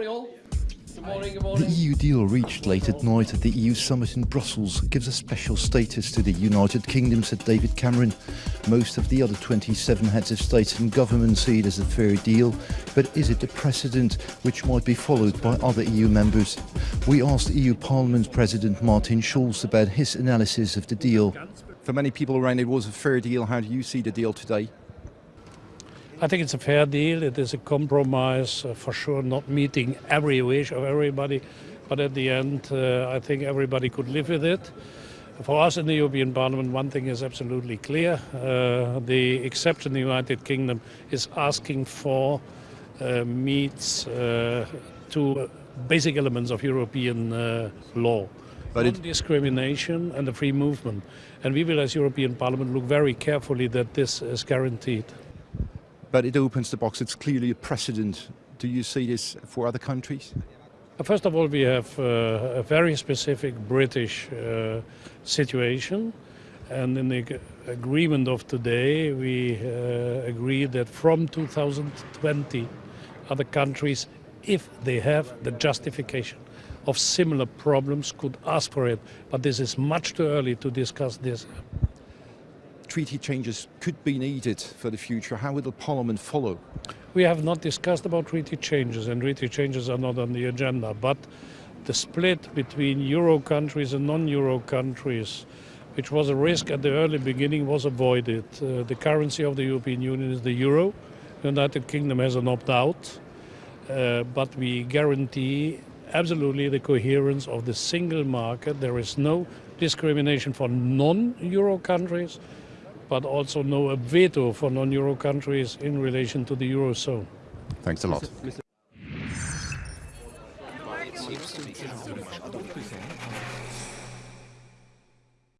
morning, all. Good morning, good The. EU deal reached late at night at the EU summit in Brussels gives a special status to the United Kingdom, said David Cameron. Most of the other 27 heads of state and government see it as a fair deal, but is it a precedent which might be followed by other EU members? We asked EU Parliament President Martin Schulz about his analysis of the deal. For many people around, it was a fair deal. How do you see the deal today? I think it's a fair deal. It is a compromise, uh, for sure, not meeting every wish of everybody. But at the end, uh, I think everybody could live with it. For us in the European Parliament, one thing is absolutely clear. Uh, the exception the United Kingdom is asking for uh, meets uh, two basic elements of European uh, law. But it- discrimination and the free movement. And we will, as European Parliament, look very carefully that this is guaranteed. But it opens the box. It's clearly a precedent. Do you see this for other countries? First of all, we have uh, a very specific British uh, situation. And in the agreement of today, we uh, agree that from 2020, other countries, if they have the justification of similar problems, could ask for it. But this is much too early to discuss this. Treaty changes could be needed for the future. How will the Parliament follow? We have not discussed about treaty changes, and treaty changes are not on the agenda. But the split between euro countries and non-euro countries, which was a risk at the early beginning, was avoided. Uh, the currency of the European Union is the euro. The United Kingdom has an opt-out, uh, but we guarantee absolutely the coherence of the single market. There is no discrimination for non-euro countries, but also no veto for non-euro countries in relation to the eurozone. Thanks a lot.